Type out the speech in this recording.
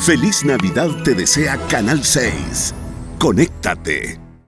Feliz Navidad te desea Canal 6. Conéctate.